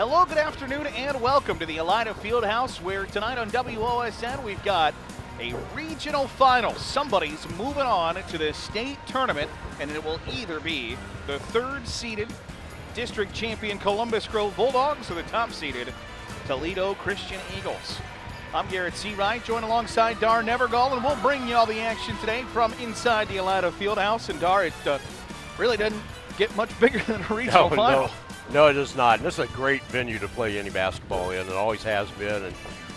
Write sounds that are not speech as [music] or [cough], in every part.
Hello, good afternoon, and welcome to the Elida Fieldhouse, where tonight on WOSN we've got a regional final. Somebody's moving on to the state tournament, and it will either be the third seeded district champion Columbus Grove Bulldogs or the top seeded Toledo Christian Eagles. I'm Garrett Seawright, joined alongside Dar Nevergall, and we'll bring you all the action today from inside the Elida Fieldhouse. And Dar, it uh, really doesn't get much [laughs] bigger than a regional no, final. No. No, it is not. And this is a great venue to play any basketball in. It always has been, and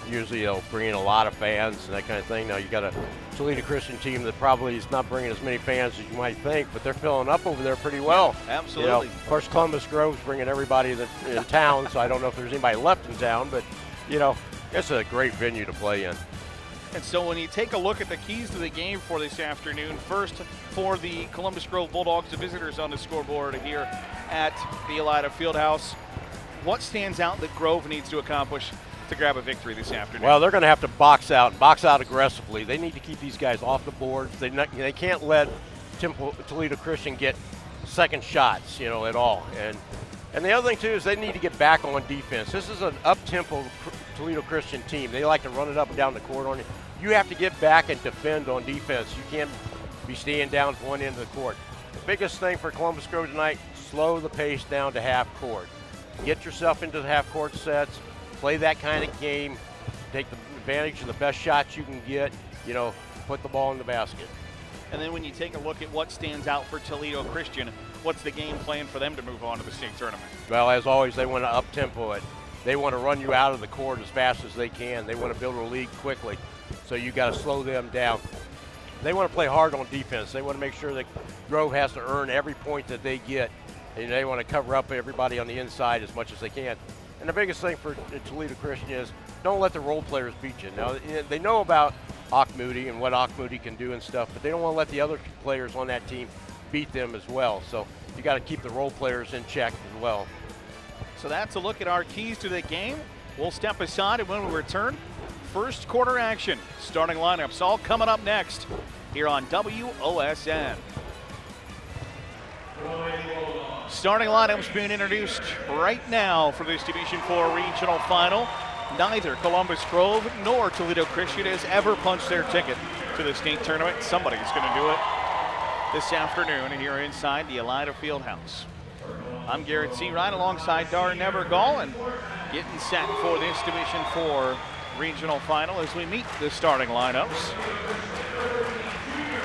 usually it'll bring in a lot of fans and that kind of thing. Now you got a Toledo Christian team that probably is not bringing as many fans as you might think, but they're filling up over there pretty well. Absolutely. You know, of course, Columbus Grove's bringing everybody that in town, so I don't know if there's anybody left in town, but you know, it's a great venue to play in. And so when you take a look at the keys to the game for this afternoon, first for the Columbus Grove Bulldogs, the visitors on the scoreboard here at the Elida Fieldhouse, what stands out that Grove needs to accomplish to grab a victory this afternoon? Well, they're going to have to box out, box out aggressively. They need to keep these guys off the boards. They not, they can't let Temple, Toledo Christian get second shots, you know, at all. And and the other thing too is they need to get back on defense. This is an up-tempo Toledo Christian team. They like to run it up and down the court on you. You have to get back and defend on defense. You can't be staying down one end of the court. The biggest thing for Columbus Grove tonight, slow the pace down to half court. Get yourself into the half court sets, play that kind of game, take the advantage of the best shots you can get, you know, put the ball in the basket. And then when you take a look at what stands out for Toledo Christian, what's the game plan for them to move on to the state tournament? Well, as always, they want to up tempo it. They want to run you out of the court as fast as they can. They want to build a lead quickly. So you got to slow them down. They want to play hard on defense. They want to make sure that Grove has to earn every point that they get, and they want to cover up everybody on the inside as much as they can. And the biggest thing for Toledo Christian is don't let the role players beat you. Now they know about Moody and what Moody can do and stuff, but they don't want to let the other players on that team beat them as well. So you got to keep the role players in check as well. So that's a look at our keys to the game. We'll step aside, and when we return, first quarter action. Starting lineups all coming up next here on WOSN. Starting lineups being introduced right now for this Division 4 regional final. Neither Columbus Grove nor Toledo Christian has ever punched their ticket to the state tournament. Somebody's going to do it this afternoon here inside the Elida Fieldhouse. I'm Garrett Seawright alongside Dar Nevergall and getting set for this Division 4 regional final as we meet the starting lineups.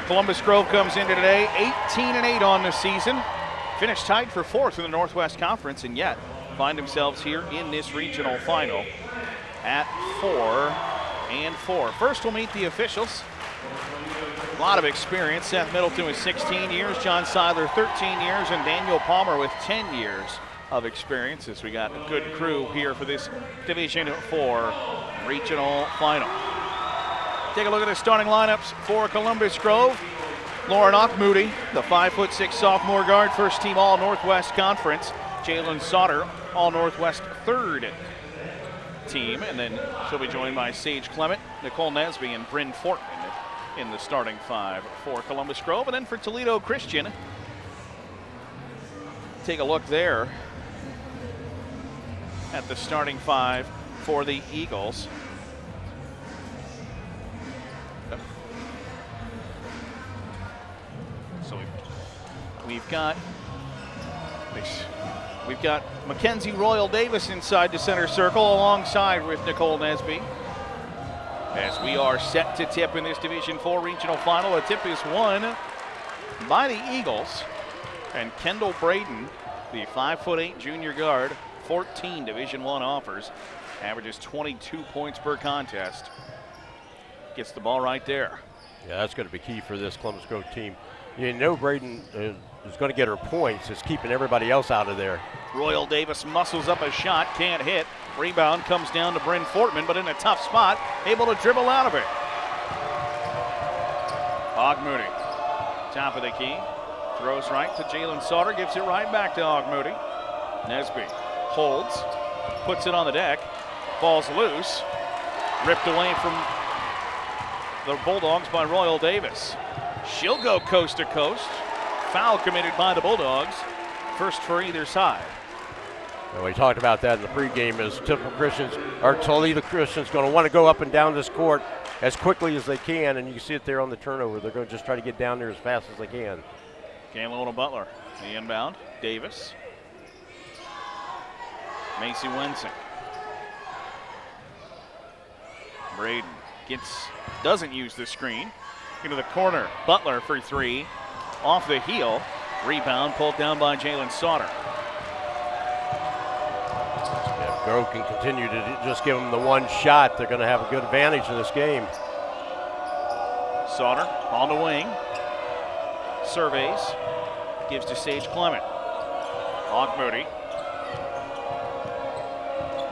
Columbus Grove comes into today 18 and 8 on the season. Finished tied for fourth in the Northwest Conference and yet find themselves here in this regional final at four and four. First we'll meet the officials. A lot of experience. Seth Middleton with 16 years, John Seiler 13 years, and Daniel Palmer with 10 years of experience as we got a good crew here for this Division 4 regional final. Take a look at the starting lineups for Columbus Grove. Lauren Moody, the five foot six sophomore guard, first team All Northwest Conference. Jalen Sauter, All Northwest third team, and then she'll be joined by Sage Clement, Nicole Nesby, and Bryn Fortman in the starting five for Columbus Grove. And then for Toledo Christian, take a look there at the starting five for the Eagles. So we've got we've got Mackenzie Royal Davis inside the center circle alongside with Nicole Nesby. As we are set to tip in this Division 4 regional final, a tip is won by the Eagles. And Kendall Braden, the 5'8 junior guard, 14 Division One offers, averages 22 points per contest. Gets the ball right there. Yeah, that's going to be key for this Columbus Grove team. You know Braden uh, is, is going to get her points. It's keeping everybody else out of there. Royal Davis muscles up a shot, can't hit. Rebound comes down to Bryn Fortman, but in a tough spot, able to dribble out of it. Auchmuty, top of the key, throws right to Jalen Sauter, gives it right back to Auchmuty. Nesby holds, puts it on the deck, falls loose, ripped away from the Bulldogs by Royal Davis. She'll go coast to coast. Foul committed by the Bulldogs. First for either side. And we talked about that in the pregame is Temple Christians or Toledo Christians going to want to go up and down this court as quickly as they can, and you can see it there on the turnover. They're going to just try to get down there as fast as they can. Kaylona Butler, the inbound. Davis. Macy Wensink. Braden gets doesn't use the screen. Into the corner. Butler for three. Off the heel. Rebound pulled down by Jalen Sauter. If Grove can continue to just give them the one shot, they're going to have a good advantage in this game. Sauter on the wing. Surveys. Gives to Sage Clement. Auchmuty.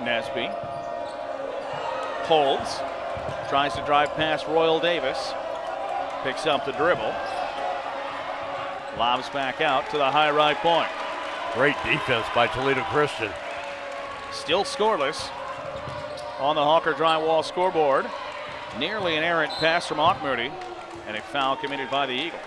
Nesby. Holds. Tries to drive past Royal Davis. Picks up the dribble. Lobs back out to the high right point. Great defense by Toledo Christian. Still scoreless on the Hawker drywall scoreboard. Nearly an errant pass from Moody, and a foul committed by the Eagles.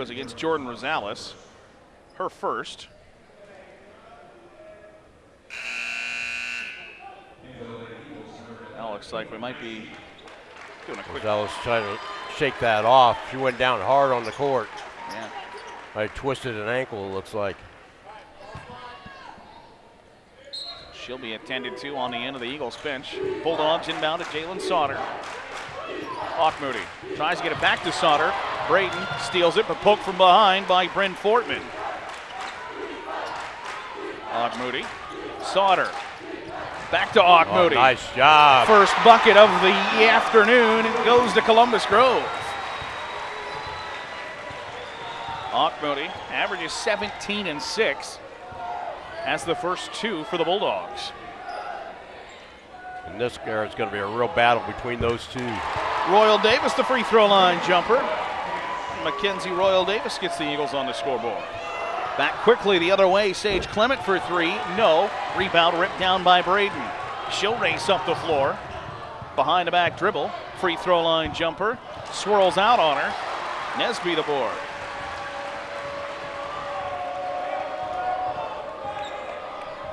Goes against Jordan Rosales. Her first. Now looks like we might be doing a quick. Rosales trying to shake that off. She went down hard on the court. Yeah. I twisted an ankle, it looks like. She'll be attended to on the end of the Eagles bench. Bulldogs inbound to Jalen Sauter. Moody tries to get it back to Sauter. Braden steals it, but poked from behind by Bryn Fortman. Moody, Sauter. Back to Moody. Oh, nice job. First bucket of the afternoon goes to Columbus Grove. Moody averages 17 and 6. That's the first two for the Bulldogs. And this guard is going to be a real battle between those two. Royal Davis, the free throw line jumper. Mackenzie Royal Davis gets the Eagles on the scoreboard. Back quickly the other way, Sage Clement for three. No. Rebound ripped down by Braden. She'll race up the floor. Behind the back dribble. Free throw line jumper. Swirls out on her. Nesby the board.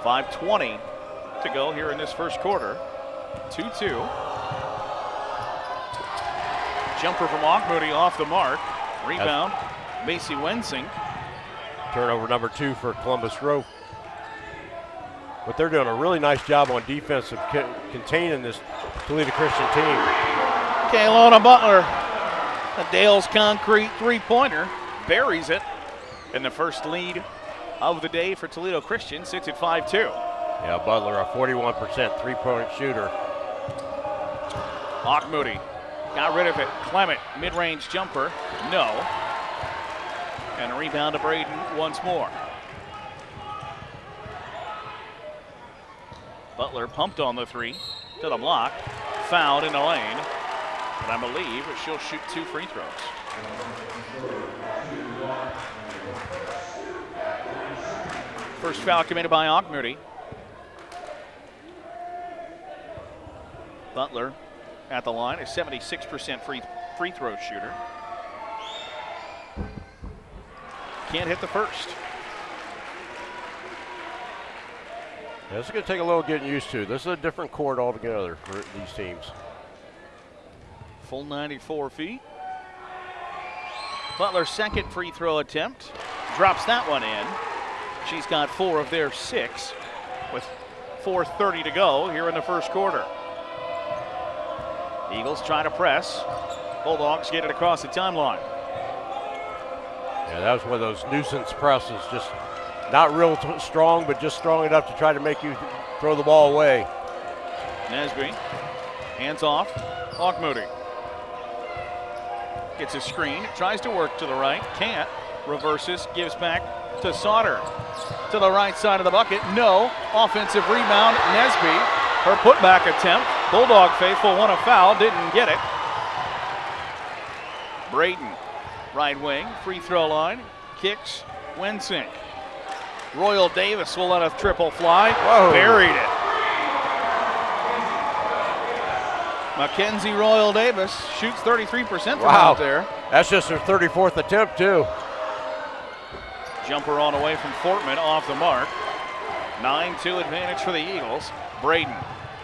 Five twenty to go here in this first quarter. Two two. Jumper from Moody off the mark. Rebound, Macy Wensink. Turnover number two for Columbus Grove. But they're doing a really nice job on defense of co containing this Toledo Christian team. Kaylona Butler, a Dale's concrete three-pointer, buries it. And the first lead of the day for Toledo Christian sits at 5-2. Yeah, Butler, a 41% three-point shooter. Lock Moody got rid of it. Clement, mid-range jumper, no. And a rebound to Braden once more. Butler pumped on the three to the block, fouled in the lane, and I believe she'll shoot two free throws. First foul committed by Moody. Butler at the line, a 76% free free throw shooter. Can't hit the first. Yeah, this is going to take a little getting used to. This is a different court altogether for these teams. Full 94 feet. Butler's second free throw attempt. Drops that one in. She's got four of their six with 4.30 to go here in the first quarter. Eagles try to press. Bulldogs get it across the timeline. Yeah, that was one of those nuisance presses. Just not real strong, but just strong enough to try to make you throw the ball away. Nesby, hands off. Moody gets a screen, tries to work to the right, can't. Reverses, gives back to Sauter. To the right side of the bucket, no. Offensive rebound, Nesby. Her putback attempt. Bulldog faithful won a foul, didn't get it. Braden, right wing, free throw line, kicks, Wensink. Royal Davis will let a triple fly. Whoa. Buried it. Mackenzie Royal Davis shoots 33% from Wow. out there. That's just her 34th attempt, too. Jumper on away from Fortman off the mark. 9 2 advantage for the Eagles. Braden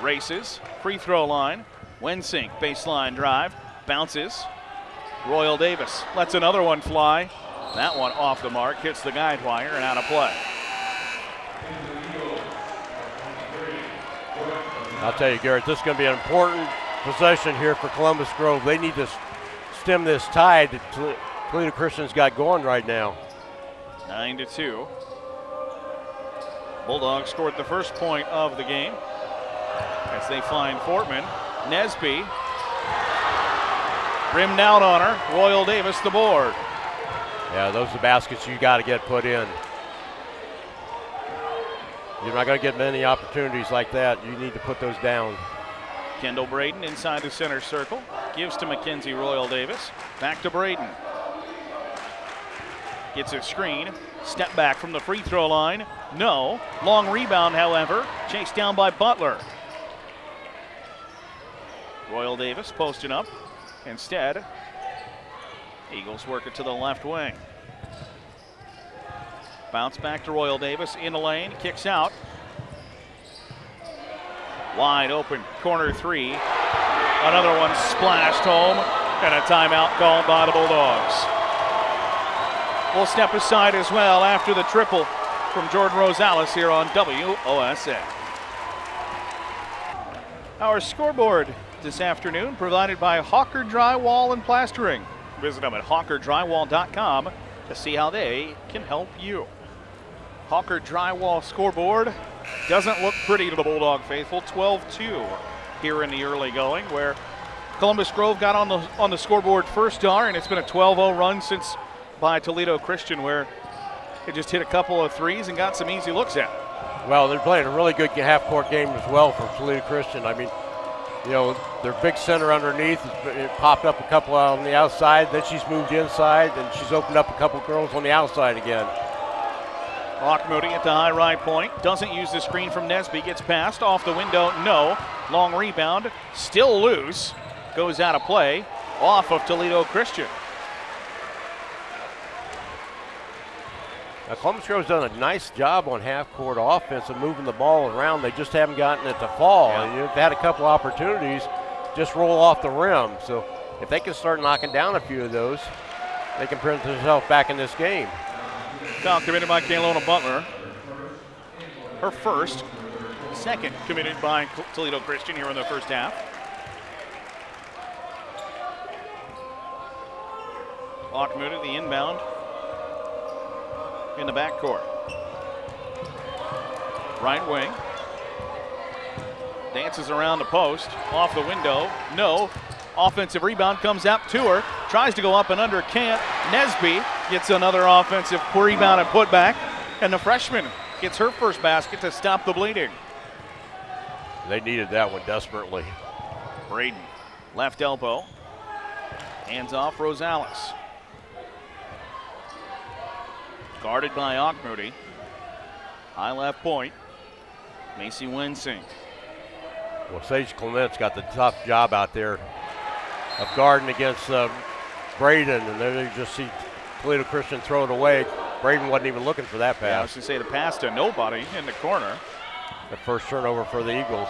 races, free throw line. Wensink, baseline drive, bounces. Royal Davis lets another one fly. That one off the mark, hits the guide wire and out of play. I'll tell you, Garrett, this is going to be an important possession here for Columbus Grove. They need to stem this tide that Tol- Toledo Christian's got going right now. 9 to 2. Bulldogs scored the first point of the game as they find Fortman. Nesby rimmed out on her. Royal Davis the board. Yeah, those are the baskets you got to get put in. You're not going to get many opportunities like that. You need to put those down. Kendall Braden inside the center circle. Gives to Mackenzie Royal Davis. Back to Braden. Gets a screen. Step back from the free throw line. No. Long rebound, however. Chased down by Butler. Royal Davis posting up. Instead, Eagles work it to the left wing. Bounce back to Royal Davis in the lane. Kicks out. Wide open, corner three. Another one splashed home, and a timeout called by the Bulldogs. We'll step aside as well after the triple from Jordan Rosales here on WOSN. Our scoreboard this afternoon provided by Hawker Drywall and Plastering. Visit them at hawkerdrywall.com to see how they can help you. Hawker Drywall scoreboard doesn't look pretty to the Bulldog faithful. 12-2 here in the early going, where Columbus Grove got on the on the scoreboard first star, and it's been a 12-0 run since by Toledo Christian, where it just hit a couple of threes and got some easy looks at. Well, they're playing a really good half-court game as well for Toledo Christian. I mean, you know, their big center underneath it popped up a couple on the outside. Then she's moved inside, and she's opened up a couple girls on the outside again. Auchmuty at the high right point. Doesn't use the screen from Nesby. Gets passed off the window. No. Long rebound. Still loose. Goes out of play. Off of Toledo Christian. Now, Columbus Grove's done a nice job on half-court offense of moving the ball around. They just haven't gotten it to fall. Yeah. And they've had a couple opportunities, just roll off the rim. So if they can start knocking down a few of those, they can put themselves back in this game. Foul committed by Kaylona Butler. Her first. Second committed by Toledo Christian here in the first half. Auchmuty, the inbound in the backcourt. Right wing. Dances around the post. Off the window. No. Offensive rebound comes out to her. Tries to go up and under. Can't. Nesby gets another offensive rebound and put back. And the freshman gets her first basket to stop the bleeding. They needed that one desperately. Braden, left elbow. Hands off Rosales. Guarded by Auchmuty. High left point. Macy Wensink. Well, Sage Clement's got the tough job out there of guarding against uh, Braden, and then you just see Toledo Christian throw it away. Braden wasn't even looking for that Yeah, I was pass. going to say the pass to nobody in the corner. The first turnover for the Eagles.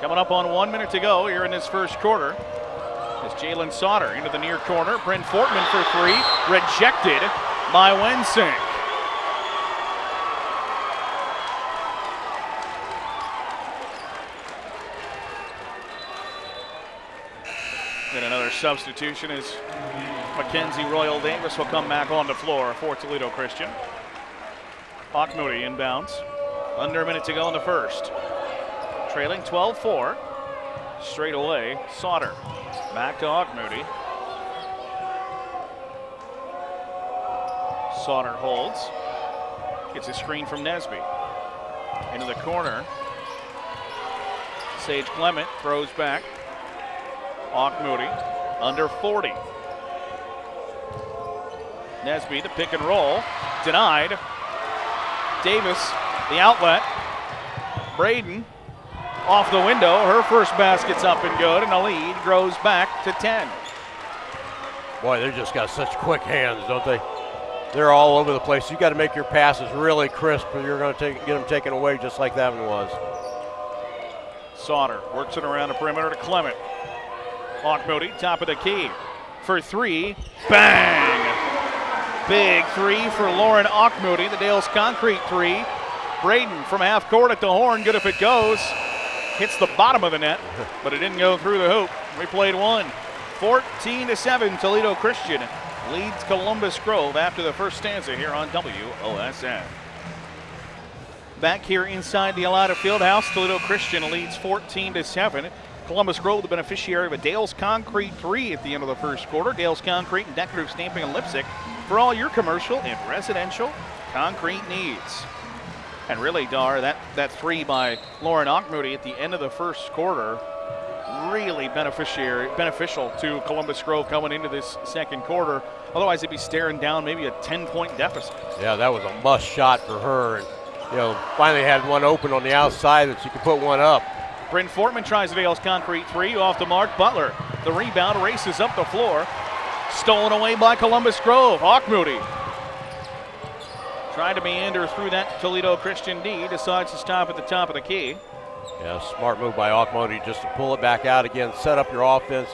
Coming up on one minute to go here in this first quarter. Jalen Sauter into the near corner. Bryn Fortman for three. Rejected by Wensink. And another substitution is Mackenzie Royal Davis will come back on the floor for Toledo Christian. Auchmuty inbounds. Under a minute to go in the first. Trailing 12 4. Straight away, Sauter. Back to Moody. Sauter holds. Gets a screen from Nesby. Into the corner. Sage Clement throws back. Moody under 40. Nesby, the pick and roll. Denied. Davis, the outlet. Braden off the window. Her first basket's up and good, and the lead grows back to 10. Boy, they just got such quick hands, don't they? They're all over the place. You got to make your passes really crisp, or you're going to get them taken away just like that one was. Sauter works it around the perimeter to Clement. Auchmuty, top of the key for three. Bang! Big three for Lauren Auchmuty, the Dales Concrete three. Braden from half court at the horn, good if it goes. Hits the bottom of the net, but it didn't go through the hoop. We played one. 14 to 7, Toledo Christian leads Columbus Grove after the first stanza here on WOSN. Back here inside the Elida Fieldhouse, Toledo Christian leads 14 to 7. Columbus Grove, the beneficiary of a Dales Concrete 3 at the end of the first quarter. Dales Concrete and Decorative Stamping and Leipsic for all your commercial and residential concrete needs. And really, Dar, that, that three by Lauren Auchmuty at the end of the first quarter, really beneficiary, beneficial to Columbus Grove coming into this second quarter. Otherwise, they'd be staring down maybe a 10-point deficit. Yeah, that was a must shot for her. And, you know, finally had one open on the outside that she could put one up. Bryn Fortman tries the Dales concrete three off the mark. Butler, the rebound, races up the floor. Stolen away by Columbus Grove. Auchmuty Tried to meander through that Toledo Christian D. Decides to stop at the top of the key. Yeah, smart move by Auchmuty just to pull it back out again, set up your offense.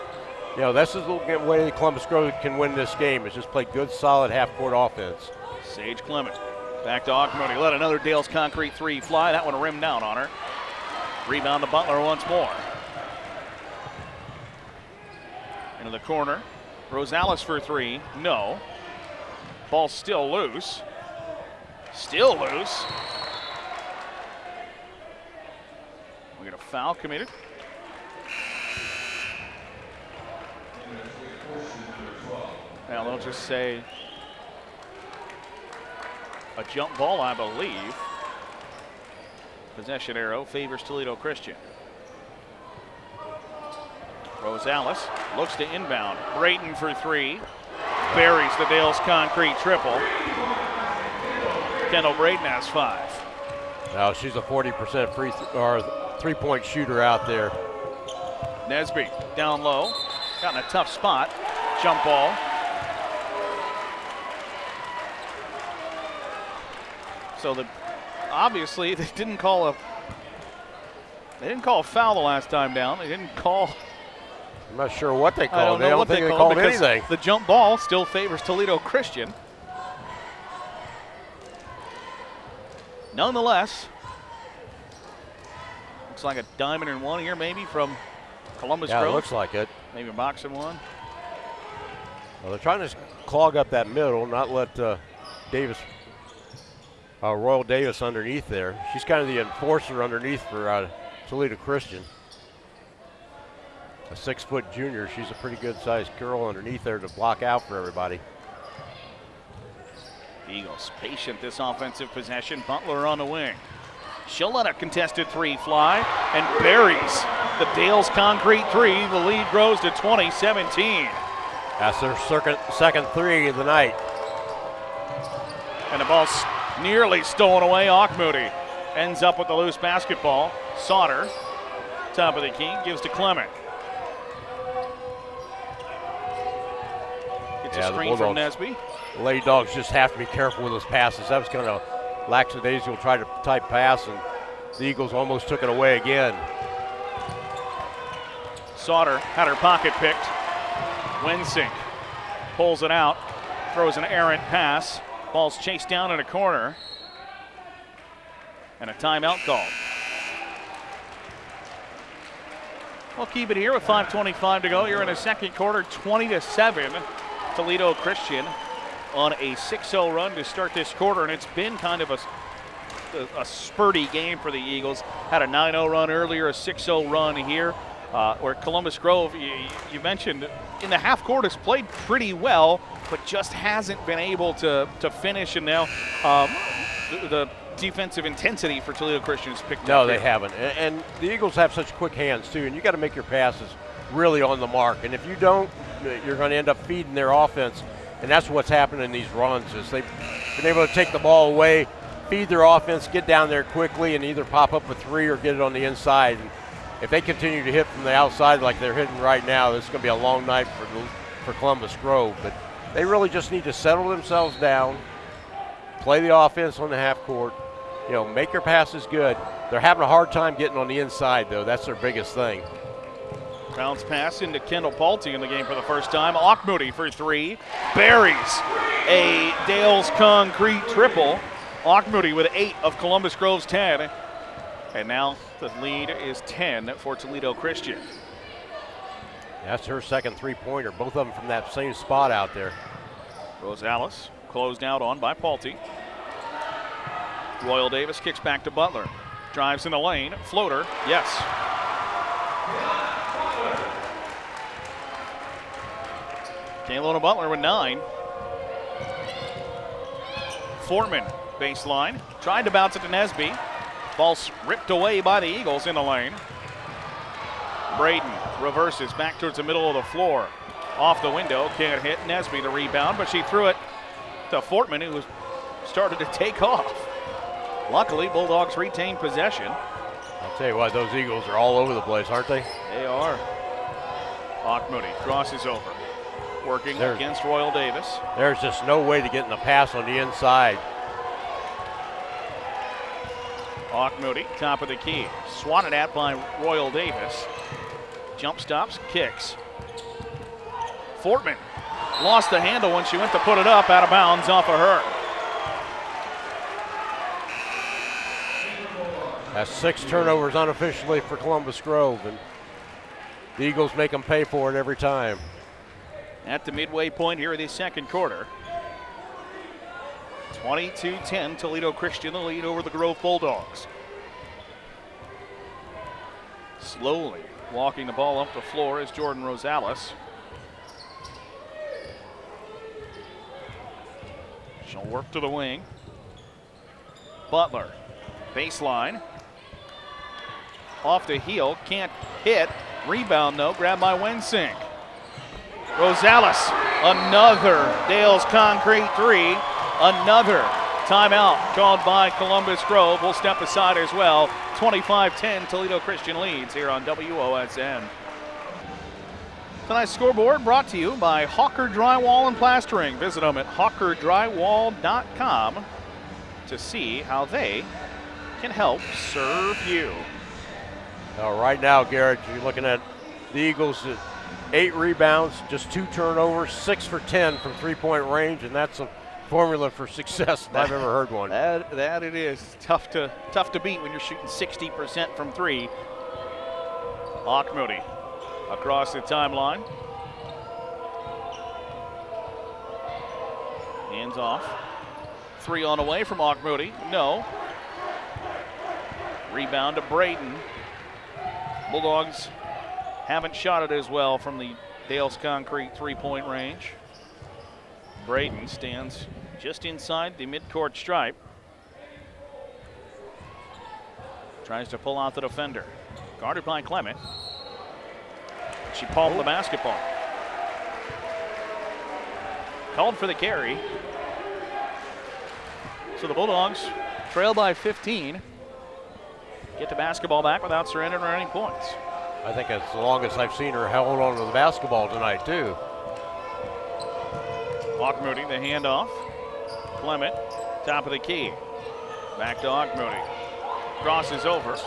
You know, this is the way Columbus Grove can win this game is just play good, solid half-court offense. Sage Clement back to Auchmuty. Let another Dale's Concrete three fly. That one rimmed down on her. Rebound to Butler once more. Into the corner. Rosales for three. No. Ball still loose. Still loose. We get a foul committed. Now they'll just say a jump ball, I believe. Possession arrow favors Toledo Christian. Rosales looks to inbound. Braden for three. Buries the Dales concrete triple. Kendall Braden has five. Now she's a 40% free th- or three-point shooter out there. Nesby down low. Got in a tough spot. Jump ball. So the obviously [laughs] they didn't call a they didn't call a foul the last time down. They didn't call I'm not sure what they called. I don't know they don't what think they they called called because anything. the jump ball still favors Toledo Christian. Nonetheless, looks like a diamond in one here, maybe from Columbus Yeah, Grove. looks like it. maybe a box in one. Well, they're trying to clog up that middle, not let uh, Davis, uh, Royal Davis underneath there. She's kind of the enforcer underneath for uh, Toledo Christian. A six foot junior, she's a pretty good sized girl underneath there to block out for everybody. Eagles patient this offensive possession. Butler on the wing. She'll let a contested three fly and buries the Dales concrete three. The lead grows to 2017. That's their second, second three of the night. And the ball's nearly stolen away. Auchmuty ends up with the loose basketball. Sauter, top of the key, gives to Clement. Gets Yeah, a screen from Nesby. Lady Dogs just have to be careful with those passes. That was kind of lackadaisical try to type pass, and the Eagles almost took it away again. Sauter had her pocket picked. Wensink pulls it out, throws an errant pass. Ball's chased down in a corner. And a timeout call. We'll keep it here with 5.25 to go. You're in the second quarter, 20 to 7. Toledo Christian on a 6-0 run to start this quarter, and it's been kind of a, a, a spurty game for the Eagles. Had a 9-0 run earlier, a 6-0 run here. Uh, where Columbus Grove, you, you mentioned in the half court has played pretty well, but just hasn't been able to to finish. And now um, the, the defensive intensity for Toledo Christian has picked No, up. No, they here. haven't. A- And the Eagles have such quick hands too, and you got to make your passes really on the mark. And if you don't, you're going to end up feeding their offense. And that's what's happened in these runs is they've been able to take the ball away, feed their offense, get down there quickly, and either pop up a three or get it on the inside. And if they continue to hit from the outside like they're hitting right now, is going to be a long night for for Columbus Grove. But they really just need to settle themselves down, play the offense on the half court, you know, make your passes good. They're having a hard time getting on the inside, though. That's their biggest thing. Bounce pass into Kendall Palte in the game for the first time. Auchmuty for three. Buries a Dales Concrete triple. Auchmuty with eight of Columbus Grove's 10. And now the lead is 10 for Toledo Christian. That's her second three pointer, both of them from that same spot out there. Rosales closed out on by Palte. Royal Davis kicks back to Butler. Drives in the lane. Floater. Yes. Kaylona Butler with nine. Fortman, baseline. Tried to bounce it to Nesby. Ball ripped away by the Eagles in the lane. Braden reverses back towards the middle of the floor. Off the window, can't hit Nesby the rebound, but she threw it to Fortman, who started to take off. Luckily, Bulldogs retain possession. I'll tell you what, those Eagles are all over the place, aren't they? They are. Moody crosses over, working there's, against Royal Davis. There's just no way to get in the pass on the inside. Moody, top of the key. Swatted at by Royal Davis. Jump stops, kicks. Fortman lost the handle when she went to put it up out of bounds off of her. That's six turnovers unofficially for Columbus Grove, and the Eagles make them pay for it every time. At the midway point here in the second quarter. 22-10, Toledo Christian the lead over the Grove Bulldogs. Slowly walking the ball up the floor is Jordan Rosales. She'll work to the wing. Butler, baseline. Off the heel, can't hit. Rebound though, grabbed by Wensink. Rosales, another Dales Concrete three. Another timeout called by Columbus Grove. We'll step aside as well. 25-10 Toledo Christian leads here on WOSN. Tonight's scoreboard brought to you by Hawker Drywall and Plastering. Visit them at hawkerdrywall.com to see how they can help serve you. Now, right now, Garrett, you're looking at the Eagles eight rebounds, just two turnovers, six for 10 from three point range, and that's a formula for success if I've ever heard one. That, that it is. Tough to, tough to beat when you're shooting 60% from three. Moody across the timeline. Hands off. Three on away from Moody. No. Rebound to Braden. Bulldogs haven't shot it as well from the Dales Concrete three-point range. Braden stands just inside the midcourt stripe. Tries to pull out the defender. Guarded by Clement. She palmed the basketball. Called for the carry. So the Bulldogs trail by 15. Get the basketball back without surrendering any points. I think that's the longest I've seen her hold on to the basketball tonight, too. Moody, the handoff. Clement, top of the key. Back to Moody. Crosses over.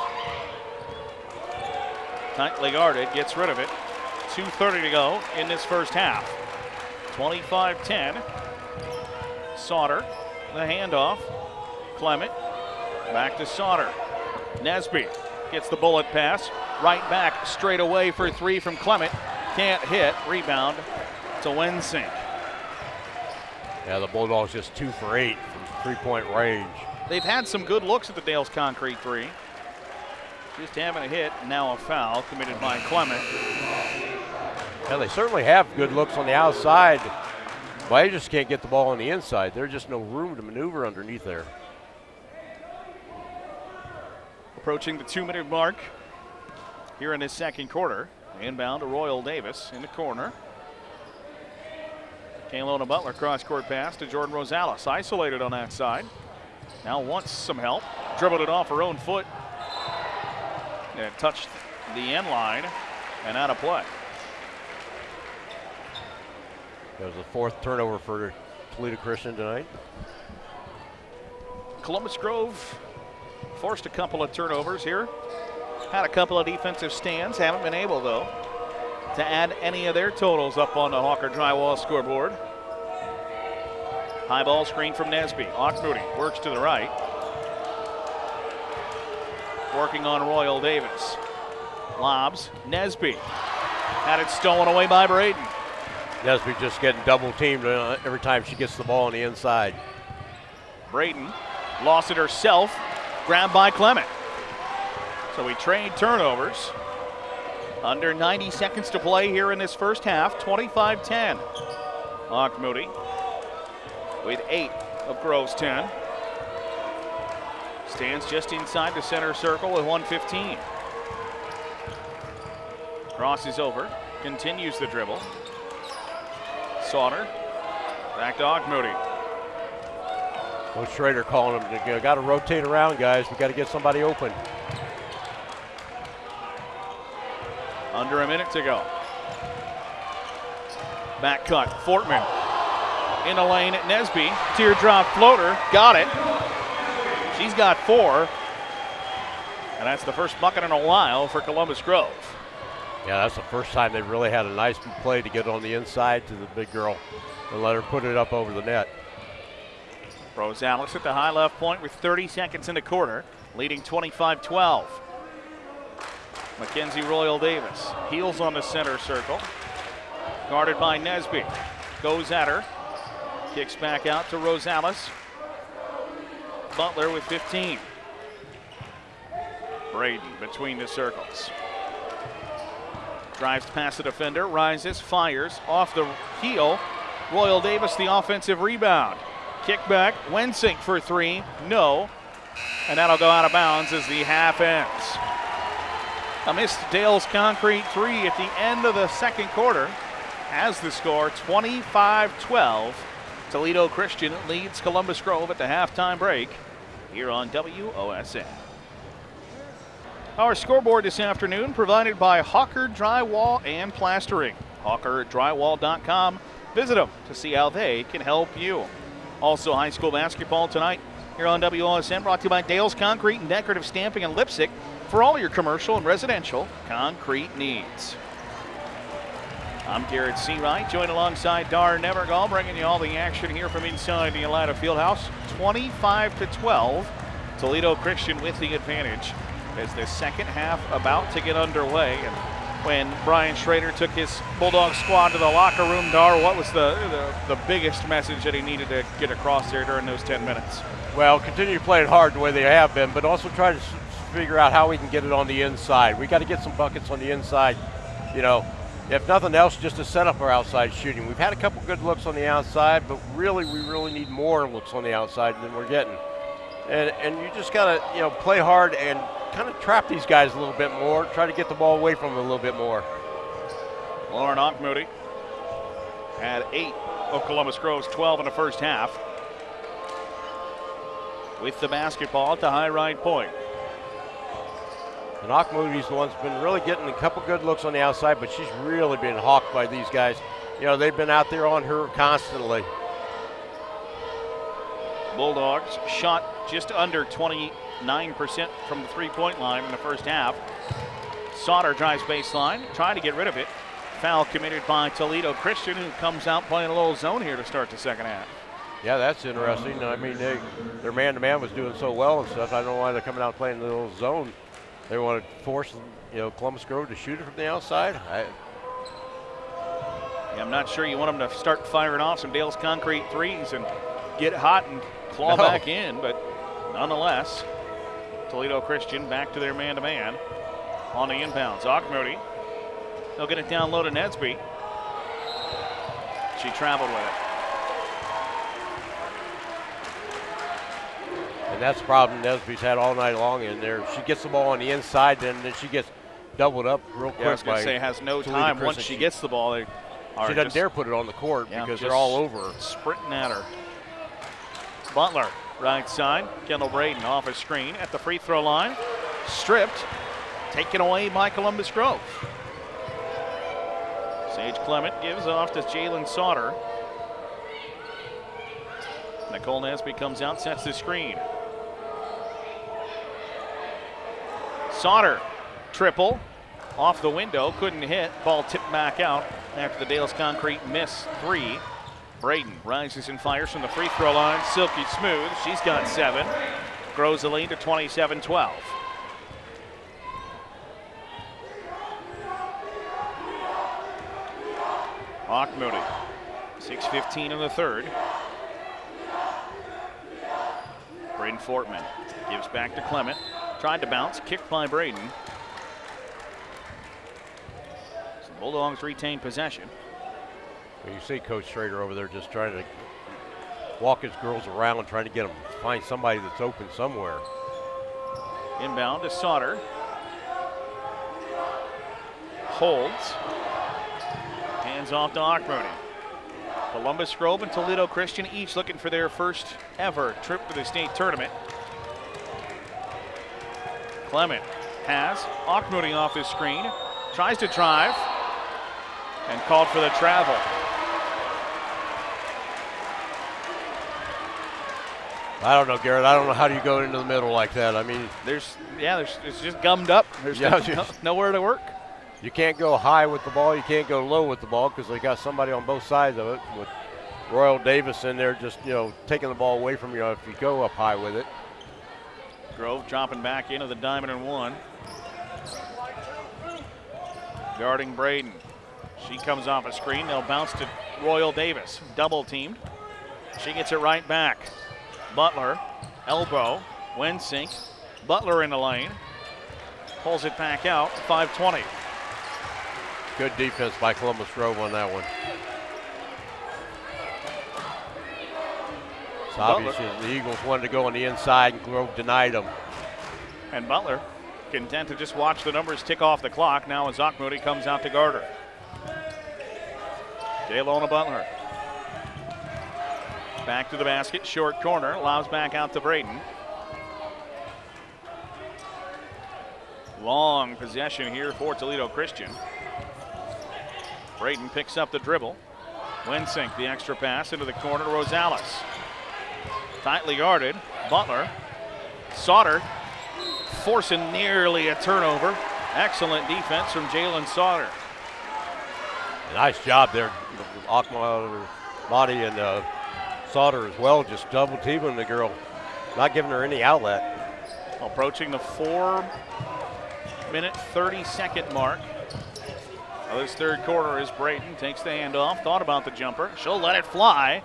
Tightly guarded, gets rid of it. 2.30 to go in this first half. 25 10. Sauter, the handoff. Clement, back to Sauter. Nesby gets the bullet pass. Right back, straight away for three from Clement. Can't hit. Rebound to Wensink. Yeah, the Bulldogs just two for eight from three point range. They've had some good looks at the Dales Concrete three. Just having a hit, now a foul committed by Clement. Yeah, they certainly have good looks on the outside, but they just can't get the ball on the inside. There's just no room to maneuver underneath there. Approaching the two minute mark here in this second quarter. Inbound to Royal Davis in the corner. Kaylona Butler cross court pass to Jordan Rosales. Isolated on that side. Now wants some help. Dribbled it off her own foot. And touched the end line and out of play. That was the fourth turnover for Toledo Christian tonight. Columbus Grove forced a couple of turnovers here. Had a couple of defensive stands. Haven't been able, though, to add any of their totals up on the Hawker Drywall scoreboard. High ball screen from Nesby. Moody works to the right. Working on Royal Davis. Lobs. Nesby. Had it stolen away by Braden. Nesby just getting double teamed uh, every time she gets the ball on the inside. Braden lost it herself. Grabbed by Clement. So we trade turnovers. Under 90 seconds to play here in this first half, 25 10. Moody with eight of Grove's 10. Stands just inside the center circle with 115. Crosses over, continues the dribble. Sauter, back to Moody. Coach Schrader calling him, got to rotate around, guys. We got to get somebody open. Under a minute to go. Back cut, Fortman in the lane at Nesby. Teardrop floater, got it. She's got four. And that's the first bucket in a while for Columbus Grove. Yeah, that's the first time they've really had a nice play to get on the inside to the big girl and let her put it up over the net. Rosales at the high left point with 30 seconds in the quarter, leading 25 12. Mackenzie Royal Davis heels on the center circle, guarded by Nesby. Goes at her, kicks back out to Rosales. Butler with 15. Braden between the circles. Drives past the defender, rises, fires off the heel. Royal Davis, the offensive rebound. Kick back, Wensink for three, no. And that'll go out of bounds as the half ends. A missed Dale's concrete three at the end of the second quarter has the score 25 12. Toledo Christian leads Columbus Grove at the halftime break here on WOSN. Our scoreboard this afternoon provided by Hawker Drywall and Plastering. HawkerDrywall.com. Visit them to see how they can help you. Also, high school basketball tonight here on WOSN, brought to you by Dale's Concrete and Decorative Stamping and Leipsic for all your commercial and residential concrete needs. I'm Garrett Seawright, joined alongside Dar Nevergall, bringing you all the action here from inside the Elida Fieldhouse. 25 to 12. Toledo Christian with the advantage as the second half about to get underway. And when Brian Schrader took his Bulldog squad to the locker room, Dar, what was the, the, the biggest message that he needed to get across there during those 10 minutes? Well, continue to play it hard the way they have been, but also try to figure out how we can get it on the inside. We got to get some buckets on the inside. You know, if nothing else, just to set up our outside shooting. We've had a couple good looks on the outside, but really, we really need more looks on the outside than we're getting. And and you just got to you know play hard and kind of trap these guys a little bit more. Try to get the ball away from them a little bit more. Lauren Moody had eight of Columbus Grove's 12 in the first half. With the basketball the high right point. And Moodie's the one that's been really getting a couple good looks on the outside, but she's really been hawked by these guys. You know, they've been out there on her constantly. Bulldogs shot just under 29% from the three point line in the first half. Sauter drives baseline, trying to get rid of it. Foul committed by Toledo Christian, who comes out playing a little zone here to start the second half. Yeah, that's interesting. I mean, they, their man to man was doing so well and stuff. I don't know why they're coming out playing a little zone they want to force you know Columbus Grove to shoot it from the outside. I, yeah, I'm not sure you want them to start firing off some Dale's concrete threes and get hot and claw [laughs] no. back in, but nonetheless, Toledo Christian back to their man-to-man on the inbounds. Moody, they'll get it down low to Nesby. She traveled with it. That's the problem Nesby's had all night long in there. She gets the ball on the inside, then, then she gets doubled up real quick. Yeah, I was going to say, has no time. Once she, gets the ball, they she doesn't dare put it on the court yeah, because they're all over. Sprinting at her. Butler, right side. Kendall Braden off a screen at the free throw line. Stripped. taken away by Columbus Grove. Sage Clement gives off to Jalen Sauter. Nicole Nesby comes out, sets the screen. Sauter, triple, off the window, couldn't hit. Ball tipped back out after the Dales Concrete miss three. Braden rises and fires from the free throw line. Silky smooth. She's got seven. Grows the lead to 27 12. Auchmuty. 6.15 in the third. Bryn Fortman gives back to Clement. Tried to bounce, kicked by Braden. So the Bulldogs retain possession. Well, you see Coach Schrader over there just trying to walk his girls around, and trying to get them find somebody that's open somewhere. Inbound to Sauter. Holds. Hands off to Auchmuty. Columbus Grove and Toledo Christian each looking for their first ever trip to the state tournament. Clement has Auchmuty off his screen, tries to drive, and called for the travel. I don't know, Garrett. I don't know how do you go into the middle like that. I mean, there's yeah, there's it's just gummed up. There's yeah, [laughs] no, nowhere to work. You can't go high with the ball. You can't go low with the ball because they got somebody on both sides of it with Royal Davis in there, just you know taking the ball away from you if you go up high with it. Grove dropping back into the diamond and one. Guarding Braden. She comes off a screen. They'll bounce to Royal Davis. Double teamed. She gets it right back. Butler, elbow, Wensink. Butler in the lane. Pulls it back out, 520. Good defense by Columbus Grove on that one. It's obvious the Eagles wanted to go on the inside and Grove denied them. And Butler content to just watch the numbers tick off the clock now as Auchmuty comes out to guard her. Kaylona Butler Back to the basket, short corner, allows back out to Braden. Long possession here for Toledo Christian. Braden picks up the dribble. Wensink, the extra pass into the corner, to Rosales. Tightly guarded, Butler. Sauter forcing nearly a turnover. Excellent defense from Jalen Sauter. Nice job there, Akma, Body, and uh, Sauter as well, just double teaming the girl, not giving her any outlet. Approaching the four minute 30 second mark of this third quarter as Braden takes the handoff, thought about the jumper. She'll let it fly.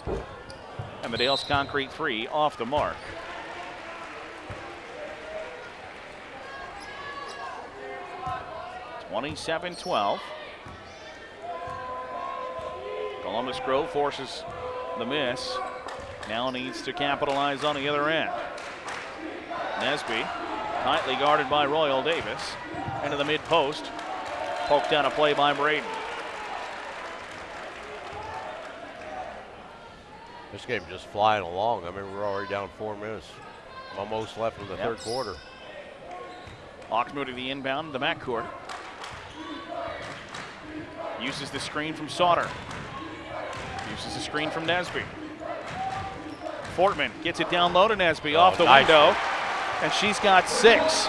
And the Dales Concrete three off the mark. Twenty-seven twelve. Columbus Grove forces the miss. Now needs to capitalize on the other end. Nesby, tightly guarded by Royal Davis, into the mid post. Poked down a play by Braden. This game just flying along. I mean, we're already down four minutes, almost left in the yep. third quarter. Auchmuty the inbound, the back court. Uses the screen from Sauter. Uses the screen from Nesby. Fortman gets it down low to Nesby oh, off the nice. window, and she's got six.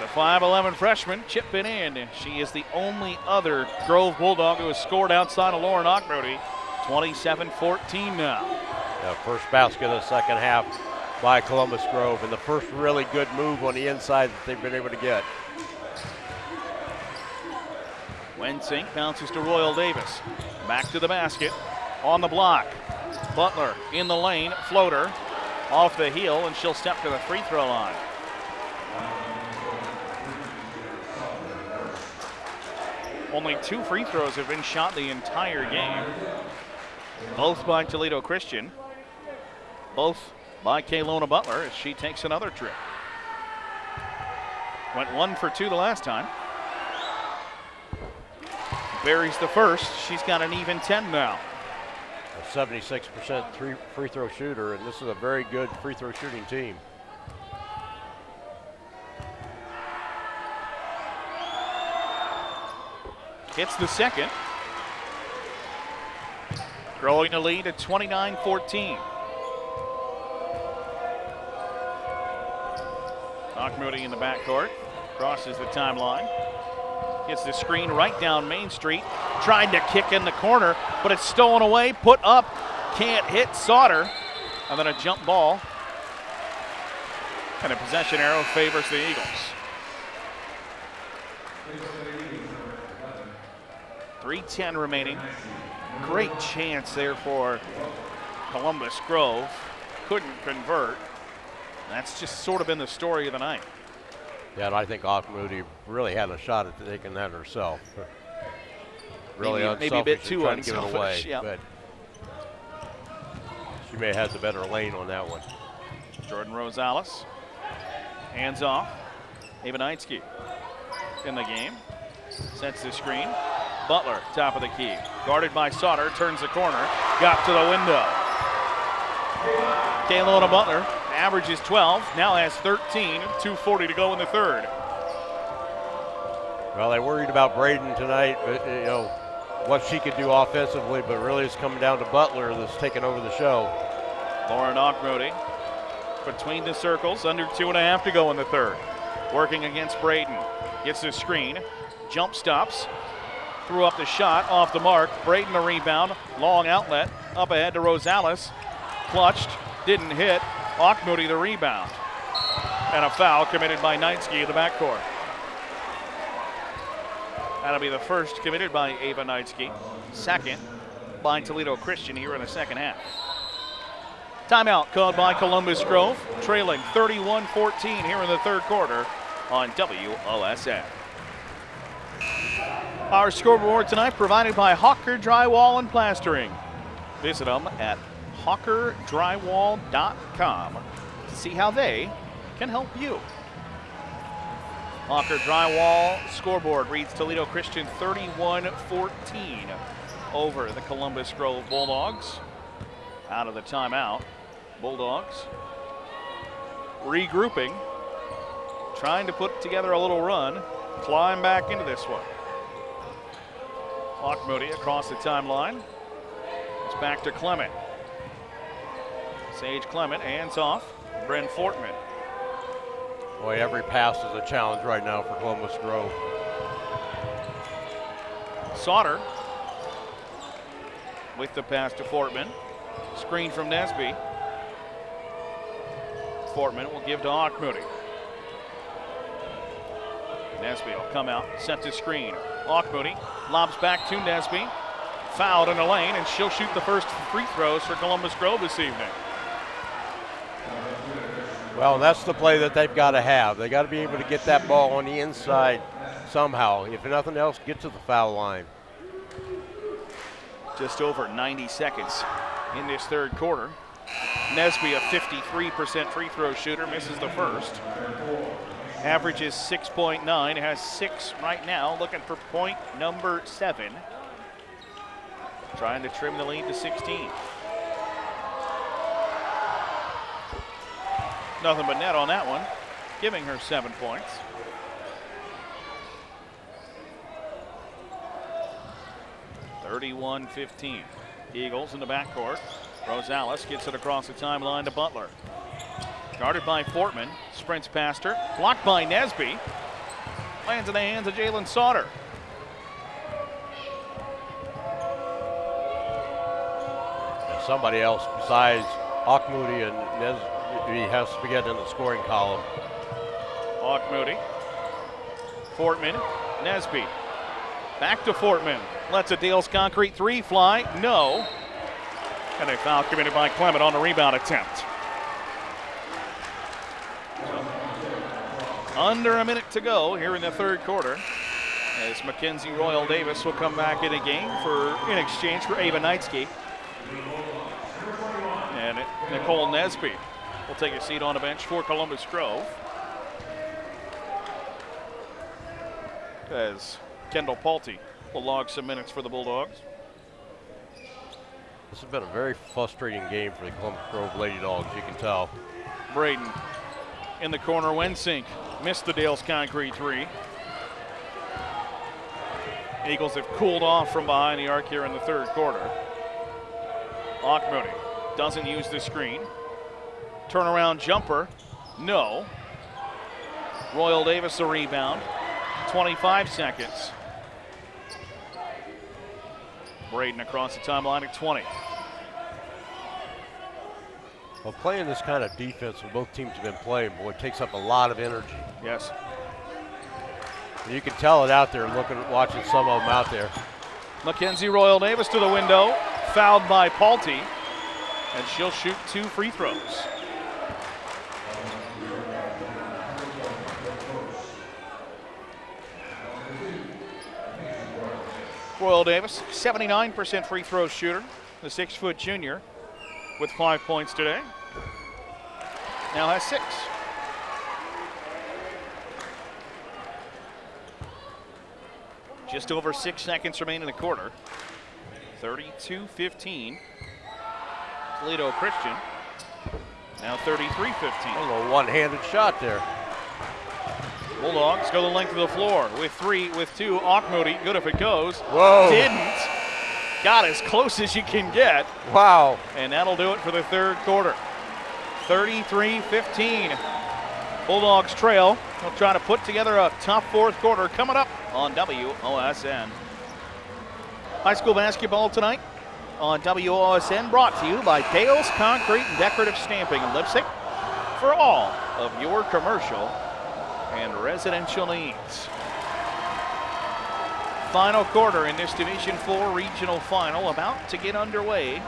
The 5'11 freshman chipping in. She is the only other Grove Bulldog who has scored outside of Lauren Auchmuty. 27 14 now. Yeah, first basket of the second half by Columbus Grove, and the first really good move on the inside that they've been able to get. Wensink bounces to Royal Davis. Back to the basket on the block. Butler in the lane, floater off the heel, and she'll step to the free throw line. Only two free throws have been shot the entire game. Both by Toledo Christian. Both by Kaylona Butler as she takes another trip. Went one for two the last time. Buries the first. She's got an even 10 now. A 76% free throw shooter, and this is a very good free throw shooting team. Hits the second. Growing the lead at 29 14. Auchmuty in the backcourt. Crosses the timeline. Gets the screen right down Main Street. Tried to kick in the corner, but it's stolen away. Put up. Can't hit Sauter. And then a jump ball. And a possession arrow favors the Eagles. 3.10 remaining. Great chance there for Columbus Grove. Couldn't convert. That's just sort of been the story of the night. Yeah, and I think Auchmuty really had a shot at taking that herself. Really maybe, maybe a bit too unselfish, to away, yeah. but she may have had the better lane on that one. Jordan Rosales, hands off. Ava Knightsky in the game, sets the screen. Butler, top of the key. Guarded by Sauter, turns the corner, got to the window. Kaylona Butler averages 12, now has 13, 2.40 to go in the third. Well, they worried about Braden tonight, but, you know, what she could do offensively, but really it's coming down to Butler that's taking over the show. Lauren Auchmuty between the circles, under two and a half to go in the third. Working against Braden. Gets the screen, jump stops, threw up the shot off the mark. Braden the rebound, long outlet, up ahead to Rosales. Clutched, didn't hit. Auchmuty the rebound. And a foul committed by Knightsky in the backcourt. That'll be the first committed by Ava Knightsky. Second by Toledo Christian here in the second half. Timeout called by Columbus Grove, trailing 31 14 here in the third quarter on WOSN. Our scoreboard tonight provided by Hawker Drywall and Plastering. Visit them at hawkerdrywall.com to see how they can help you. Hawker Drywall scoreboard reads Toledo Christian 31 14 over the Columbus Grove Bulldogs. Out of the timeout, Bulldogs regrouping, trying to put together a little run, climb back into this one. Auchmuty across the timeline. It's back to Clement. Sage Clement, hands off. Bryn Fortman. Boy, every pass is a challenge right now for Columbus Grove. Sauter with the pass to Fortman. Screen from Nesby. Fortman will give to Auchmuty. Nesby will come out, set the screen. Auchmuty lobs back to Nesby. Fouled in the lane, and she'll shoot the first free throws for Columbus Grove this evening. Well, that's the play that they've got to have. They've got to be able to get that ball on the inside somehow. If nothing else, get to the foul line. Just over 90 seconds in this third quarter. Nesby, a 53% free throw shooter, misses the first. Averages 6.9, has six right now, looking for point number seven. Trying to trim the lead to 16. Nothing but net on that one, giving her seven points. Thirty-one fifteen. Eagles in the backcourt. Rosales gets it across the timeline to Butler. Guarded by Fortman, sprints past her, blocked by Nesby. Lands in the hands of Jalen Sauter. somebody else besides Auchmuty and Nesby has to get in the scoring column. Auchmuty, Fortman, Nesby. Back to Fortman. Lets a Dales Concrete three fly. No. And a foul committed by Clement on the rebound attempt. Under a minute to go here in the third quarter as Mackenzie Royal Davis will come back in a game for in exchange for Ava Knightsky. And Nicole Nesby will take a seat on a bench for Columbus Grove. As Kendall Palte will log some minutes for the Bulldogs. This has been a very frustrating game for the Columbus Grove Lady Dogs, you can tell. Braden in the corner, Wensink missed the Dales Concrete three. Eagles have cooled off from behind the arc here in the third quarter. Auchmuty doesn't use the screen. Turnaround jumper, no. Royal Davis a rebound. 25 seconds. Braden across the timeline at 20. Well, playing this kind of defense when both teams have been playing, boy, it takes up a lot of energy. Yes. You can tell it out there looking, watching some of them out there. Mackenzie Royal Davis to the window, fouled by Paulty, and she'll shoot two free throws. Royal Davis, 79% free throw shooter, the six foot junior, with five points today. Now has six. Just over six seconds remain in the quarter. 32 15. Toledo Christian. Now 33 15. A little one handed shot there. Bulldogs go the length of the floor with three, with two. Auchmuty, good if it goes. Whoa. Didn't. Got as close as you can get, Wow. and that'll do it for the third quarter. 33 15. Bulldogs trail. They'll try to put together a tough fourth quarter coming up on WOSN. High school basketball tonight on WOSN brought to you by Dale's Concrete and Decorative Stamping in Leipsic for all of your commercial and residential needs. Final quarter in this Division 4 regional final about to get underway.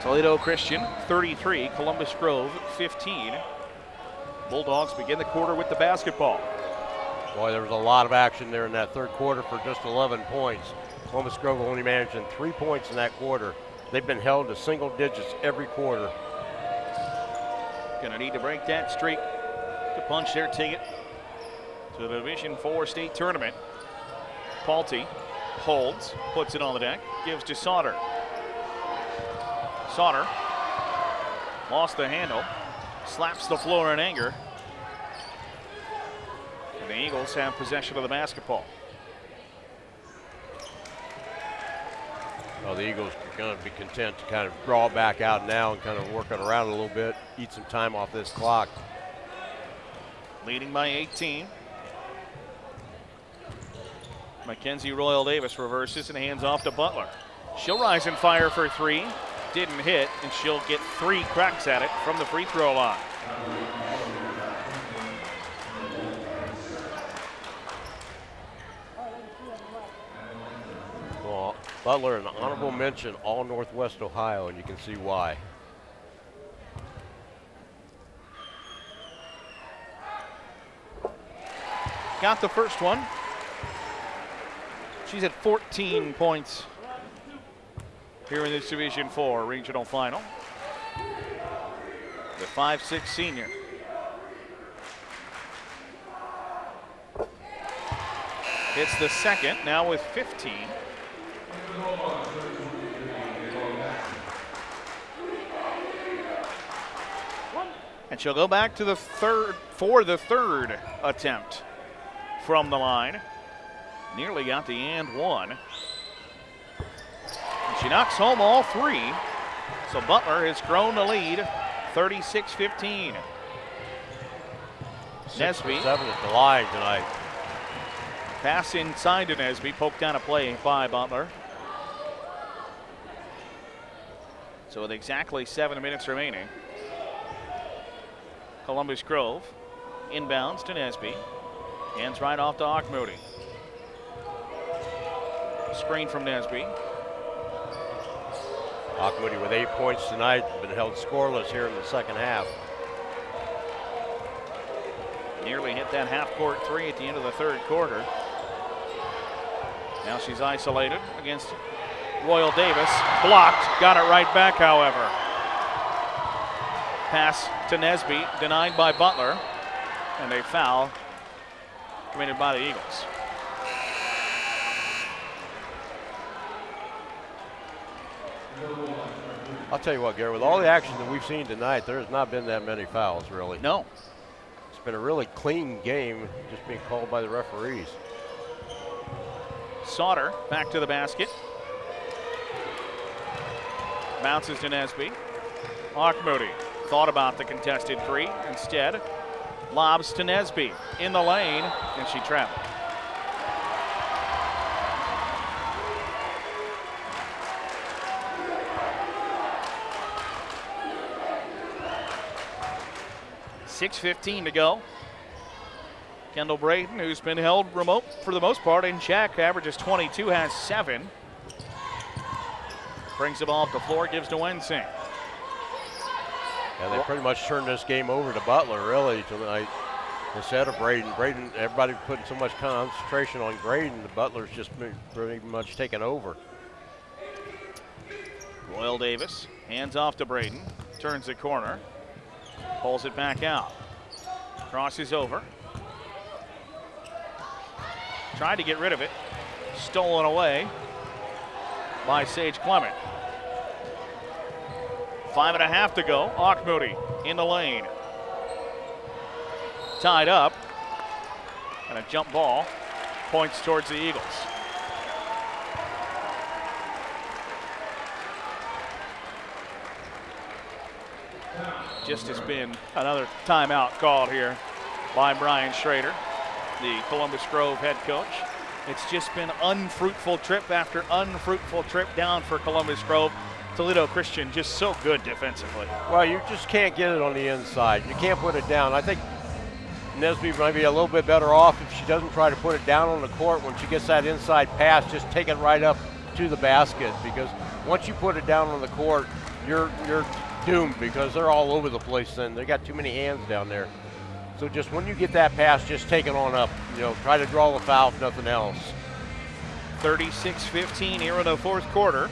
Toledo Christian 33, Columbus Grove 15. Bulldogs begin the quarter with the basketball. Boy, there was a lot of action there in that third quarter for just 11 points. Columbus Grove only managing three points in that quarter. They've been held to single digits every quarter. Gonna need to break that streak to punch their ticket to the Division 4 state tournament. Paulty holds, puts it on the deck, gives to Sauter. Sauter lost the handle, slaps the floor in anger. And the Eagles have possession of the basketball. Well, the Eagles are going to be content to kind of draw back out now and kind of work it around a little bit, eat some time off this clock. leading by 18. Mackenzie Royal Davis reverses and hands off to Butler. She'll rise and fire for three. Didn't hit, and she'll get three cracks at it from the free throw line. Well, Butler, an honorable mention, all Northwest Ohio, and you can see why. Got the first one. She's at 14 points here in this Division 4 regional final. The 5'6 senior. It's the second, now with 15. And she'll go back to the third for the third attempt from the line. Nearly got the and one. She knocks home all three. So Butler has grown the lead 36 15. Nesby. Seven at the line tonight. Pass inside to Nesby, poked down a play by Butler. So with exactly seven minutes remaining, Columbus Grove inbounds to Nesby. Hands right off to Auchmuty. Screen from Nesby. Auchmuty with eight points tonight, been held scoreless here in the second half. Nearly hit that half court three at the end of the third quarter. Now she's isolated against Royal Davis. Blocked. Got it right back, however. Pass to Nesby, denied by Butler. And a foul committed by the Eagles. I'll tell you what, Gary, with all the action that we've seen tonight, there has not been that many fouls, really. No. It's been a really clean game, just being called by the referees. Sauter back to the basket. Bounces to Nesby. Auchmuty thought about the contested three. Instead, lobs to Nesby in the lane, and she trapped. Six fifteen to go. Kendall Braden, who's been held remote for the most part in check, averages 22, has seven. Brings the ball up the floor, gives to Wensink. Yeah, they pretty much turned this game over to Butler, really, tonight. Instead of Braden. Braden, everybody putting so much concentration on Braden, the Butler's just pretty much taken over. Royal Davis hands off to Braden, turns the corner, pulls it back out, crosses over, Tried to get rid of it. Stolen away by Sage Clement. Five and a half to go. Auchmuty in the lane. Tied up. And a jump ball points towards the Eagles. Just has been another timeout called here by Brian Schrader the Columbus Grove head coach. It's just been unfruitful trip after unfruitful trip down for Columbus Grove. Toledo Christian just so good defensively. Well, you just can't get it on the inside. You can't put it down. I think Nesby might be a little bit better off if she doesn't try to put it down on the court. When she gets that inside pass, just take it right up to the basket because once you put it down on the court, you're you're doomed because they're all over the place. Then they got too many hands down there. So just when you get that pass, just take it on up. You know, try to draw the foul, if nothing else. 36-15 here in the fourth quarter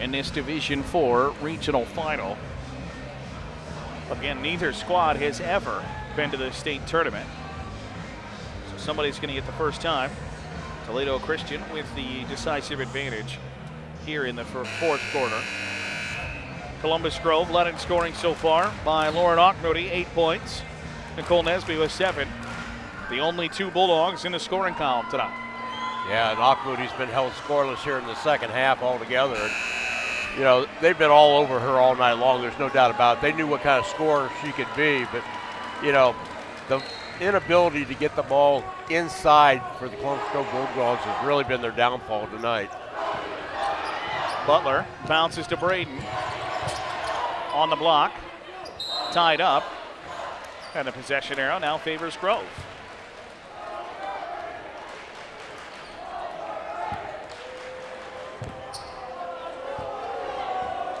in this Division Four regional final. Again, neither squad has ever been to the state tournament. So somebody's going to get the first time. Toledo Christian with the decisive advantage here in the fourth quarter. Columbus Grove led in scoring so far by Lauren Auchmuty, eight points. Nicole Nesby with seven. The only two Bulldogs in the scoring column tonight. Yeah, and Auchmuty's been held scoreless here in the second half altogether. And, you know, they've been all over her all night long. There's no doubt about it. They knew what kind of scorer she could be, but, you know, the inability to get the ball inside for the Columbus Grove Bulldogs has really been their downfall tonight. Butler bounces to Braden on the block, tied up. And the possession arrow now favors Grove.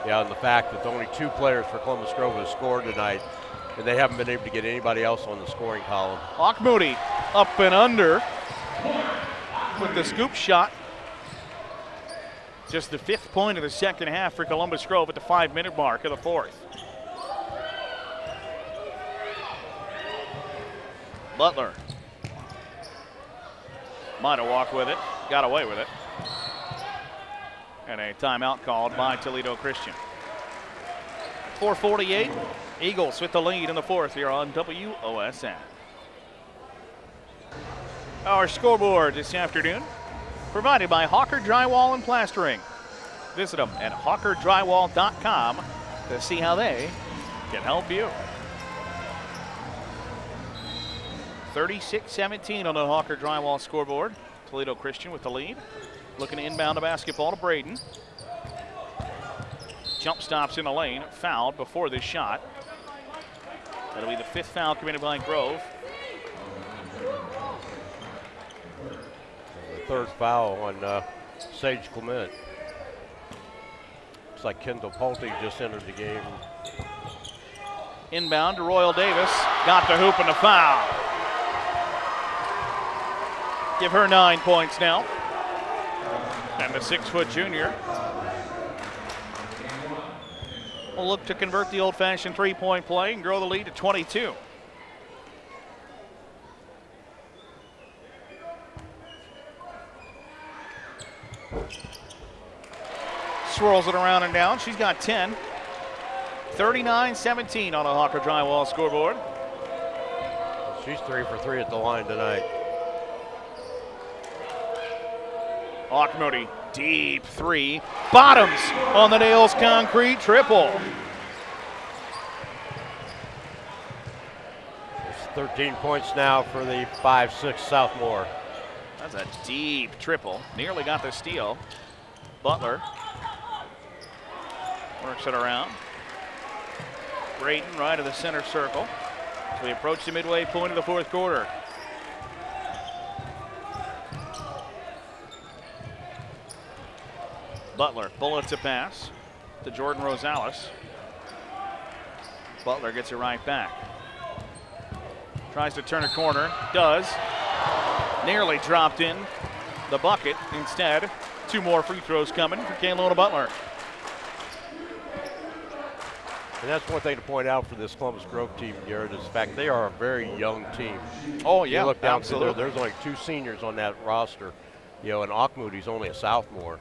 Yeah, and the fact that only two players for Columbus Grove have scored tonight, and they haven't been able to get anybody else on the scoring column. Auchmuty up and under with the scoop shot. Just the fifth point of the second half for Columbus Grove at the five minute mark of the fourth. Butler. Might have walked with it, got away with it. And a timeout called by Toledo Christian. 448, Eagles with the lead in the fourth here on WOSN. Our scoreboard this afternoon provided by Hawker Drywall and Plastering. Visit them at hawkerdrywall.com to see how they can help you. 36-17 on the Hawker Drywall scoreboard. Toledo Christian with the lead. Looking to inbound the basketball to Braden. Jump stops in the lane, fouled before this shot. That'll be the fifth foul committed by Grove. Third foul on uh, Sage Clement. Looks like Kendall Pulte just entered the game. Inbound to Royal Davis. Got the hoop and the foul. Give her nine points now. And the six foot junior will look to convert the old fashioned three point play and grow the lead to 22. Swirls it around and down. She's got 10. 39 17 on a Hawker Drywall scoreboard. She's three for three at the line tonight. Auchmuty, deep three. Bottoms on the Dale's concrete triple. It's 13 points now for the 5-6 Southmoore. That's a deep triple. Nearly got the steal. Butler works it around. Braden right of the center circle. So we approach the midway point of the fourth quarter. Butler bullets a pass to Jordan Rosales. Butler gets it right back. Tries to turn a corner, does. Nearly dropped in the bucket. Instead, two more free throws coming for Kaylona Butler. And that's one thing to point out for this Columbus Grove team, Garrett, is the fact they are a very young team. Oh, yeah, you look down absolutely. there, there's only two seniors on that roster. You know, and Auchmuty's only a sophomore.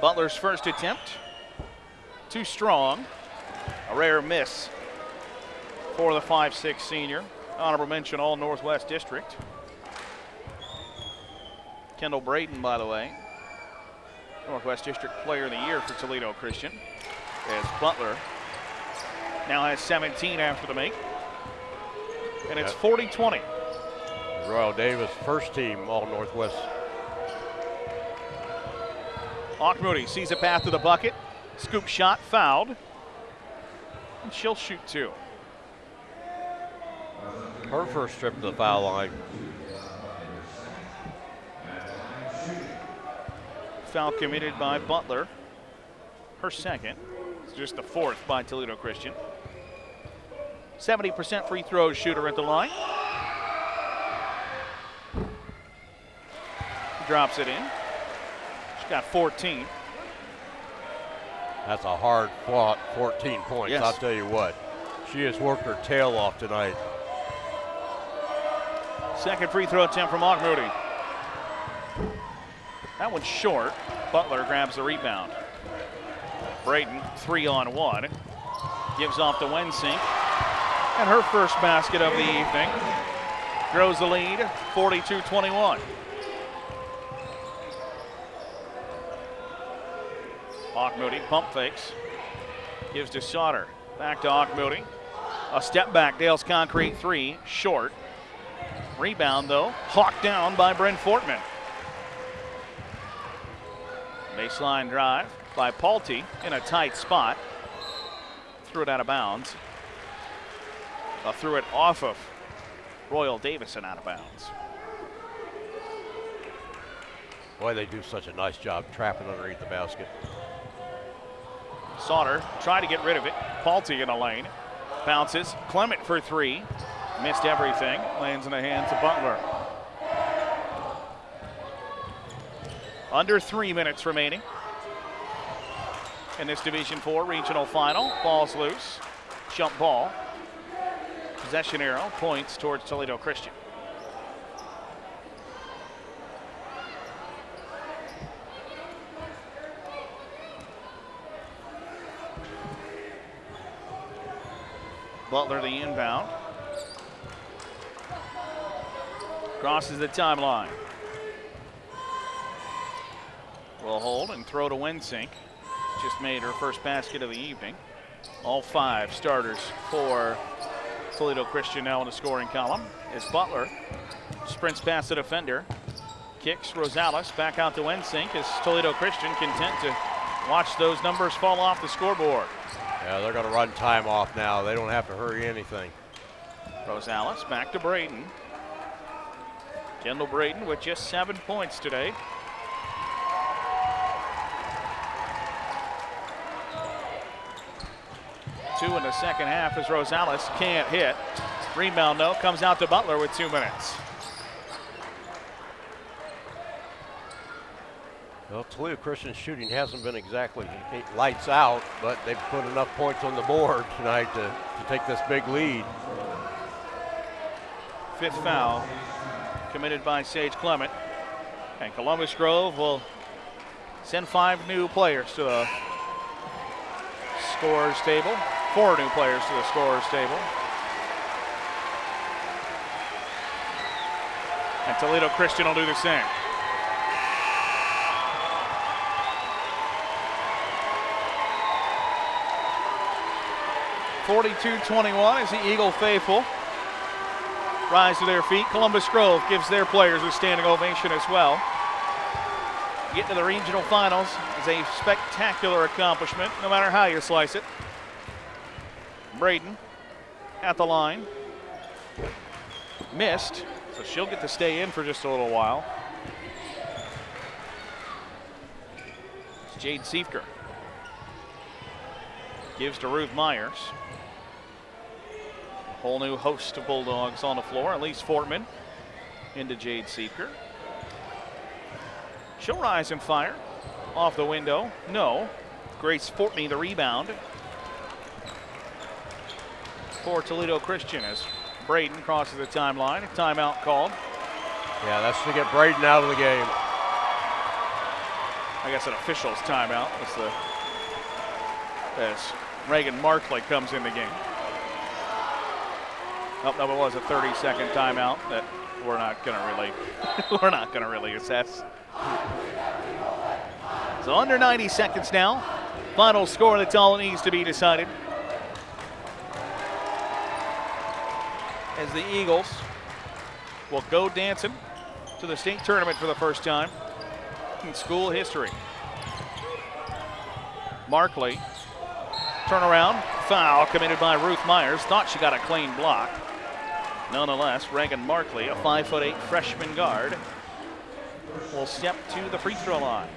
Butler's first attempt, too strong. A rare miss for the 5'6 senior. Honorable mention, all Northwest District. Kendall Braden, by the way, Northwest District Player of the Year for Toledo Christian. As Butler now has 17 after the make. And it's 40 20. Royal Davis, first team All Northwest. Auchmuty sees a path to the bucket. Scoop shot fouled. And she'll shoot two. Her first trip to the foul line. Foul committed by Butler. Her second. It's just the fourth by Toledo Christian. 70% free throw shooter at the line. Drops it in. She's got 14. That's a hard fought 14 points, Yes. I'll tell you what. She has worked her tail off tonight. Second free throw attempt from Auchmuty. That one's short. Butler grabs the rebound. Braden, three on one. Gives off to Wensink. And her first basket of the evening. Grows the lead, 42 21. Auchmuty pump fakes. Gives to Sauter. Back to Auchmuty. A step back, Dale's concrete three, short. Rebound, though, hawked down by Bryn Fortman. Baseline drive by Paulty in a tight spot. Threw it out of bounds. Uh, threw it off of Royal Davison out of bounds. Boy, they do such a nice job trapping underneath the basket. Sauter tried to get rid of it. Paulty in the lane. Bounces. Clement for three. Missed everything. Lands in the hands of Butler. Under three minutes remaining in this Division Four regional final. Ball's loose. Jump ball. Possession arrow points towards Toledo Christian. Butler the inbound. Crosses the timeline. Will hold and throw to Wensink. Just made her first basket of the evening. All five starters for Toledo Christian now in the scoring column. As Butler sprints past the defender. Kicks Rosales back out to Wensink as Toledo Christian content to watch those numbers fall off the scoreboard. Yeah, they're going to run time off now. They don't have to hurry anything. Rosales back to Braden. Kendall Braden with just seven points today. Two in the second half as Rosales can't hit. Rebound, though, comes out to Butler with two minutes. Well, Toledo Christian shooting hasn't been exactly lights out, but they've put enough points on the board tonight to, to take this big lead. Fifth foul committed by Sage Clement. And Columbus Grove will send five new players to the scorer's table. Four new players to the scorer's table. And Toledo Christian will do the same. Forty-two twenty-one as the Eagle faithful rise to their feet. Columbus Grove gives their players a standing ovation as well. Getting to the regional finals is a spectacular accomplishment, no matter how you slice it. Braden at the line. Missed, so she'll get to stay in for just a little while. It's Jade Siefker. Gives to Ruth Myers. A Whole new host of Bulldogs on the floor. Elise Fortman into Jade Siefker. She'll rise and fire. Off the window. No. Grace Fortney the rebound. For Toledo Christian as Braden crosses the timeline. A timeout called. Yeah, that's to get Braden out of the game. I guess an official's timeout. That's the as Reagan Markley comes in the game. Oh, no, it was a 30 second timeout that we're not going to really [laughs] we're not going to really assess. So under 90 seconds now. Final score that's all it needs to be decided. As the Eagles will go dancing to the state tournament for the first time in school history. Markley, turnaround, foul committed by Ruth Myers. Thought she got a clean block. Nonetheless, Reagan Markley, a five foot eight freshman guard, will step to the free throw line.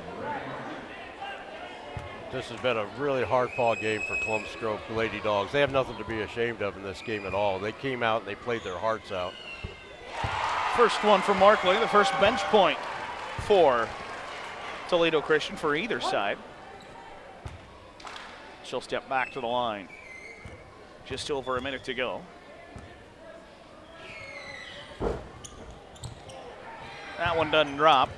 This has been a really hard fought game for Columbus Grove Lady Dogs. They have nothing to be ashamed of in this game at all. They came out and they played their hearts out. First one for Markley, the first bench point for Toledo Christian for either side. She'll step back to the line. Just over a minute to go. That one doesn't drop.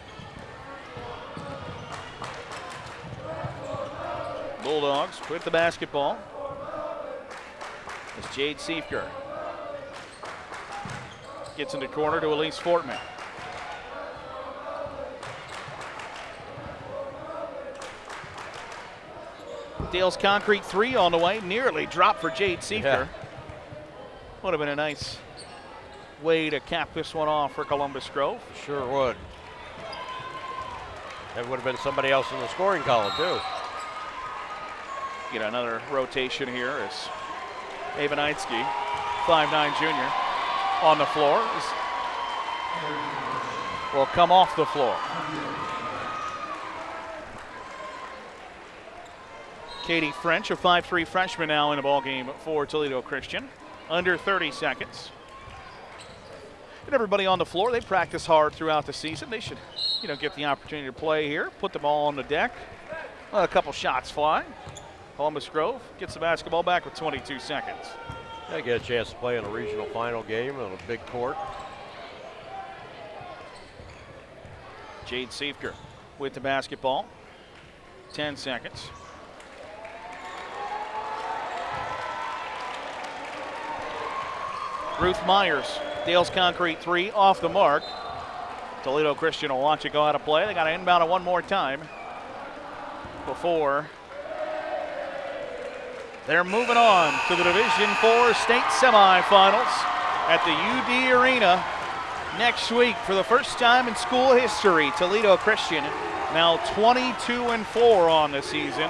Bulldogs with the basketball. It's Jade Siefker. Gets in the corner to Elise Fortman. Dale's concrete three on the way, nearly dropped for Jade Siefker. Yeah. Would have been a nice way to cap this one off for Columbus Grove. Sure would. That would have been somebody else in the scoring column, too. Get another rotation here as Knightsky, 5'9 junior, on the floor. Will come off the floor. Katie French, a 5'3 freshman now in the ball game for Toledo Christian. Under 30 seconds. And everybody on the floor, they practice hard throughout the season. They should, you know, get the opportunity to play here, put the ball on the deck, let a couple shots fly. Columbus Grove gets the basketball back with 22 seconds. They get a chance to play in a regional final game on a big court. Jade Siefker with the basketball. 10 seconds. Ruth Myers, Dale's Concrete three off the mark. Toledo Christian will watch it go out of play. They got to inbound it one more time before they're moving on to the Division Four state semifinals at the UD Arena next week for the first time in school history. Toledo Christian now 22 and 4 on the season.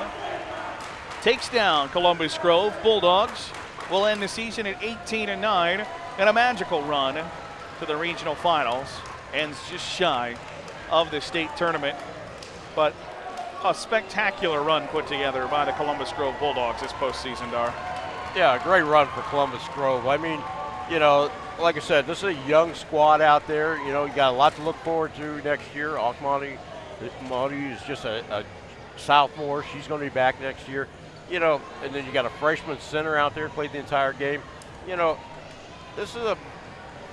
Takes down Columbus Grove Bulldogs. Will end the season at 18 and 9 and a magical run to the regional finals. Ends just shy of the state tournament, but a spectacular run put together by the Columbus Grove Bulldogs this postseason, Dar. Yeah, a great run for Columbus Grove. I mean, you know, like I said, this is a young squad out there. You know, you got a lot to look forward to next year. Auchmuty Monty is just a, a sophomore. She's going to be back next year. You know, and then you got a freshman center out there played the entire game. You know, this is a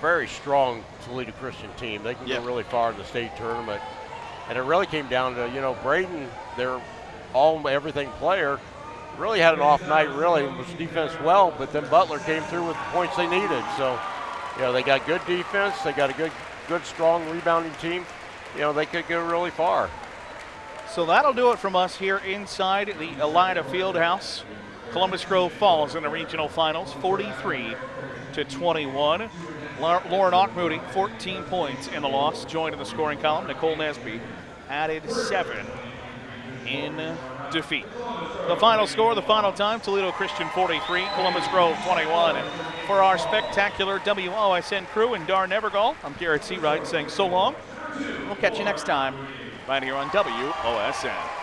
very strong Toledo Christian team. They can Yeah. go really far in the state tournament. And it really came down to, you know, Braden, their all everything player, really had an off night, really, was defense well, but then Butler came through with the points they needed. So, you know, they got good defense, they got a good good, strong rebounding team, you know, they could go really far. So that'll do it from us here inside the Elida Fieldhouse. Columbus Grove falls in the regional finals, 43 to 21. Lauren Auchmuty, 14 points in the loss, joined in the scoring column. Nicole Nesby added seven in defeat. The final score, the final time, Toledo Christian 43, Columbus Grove 21. For our spectacular WOSN crew and Dar Nevergall, I'm Garrett Seawright saying so long. We'll catch you next time right here on WOSN.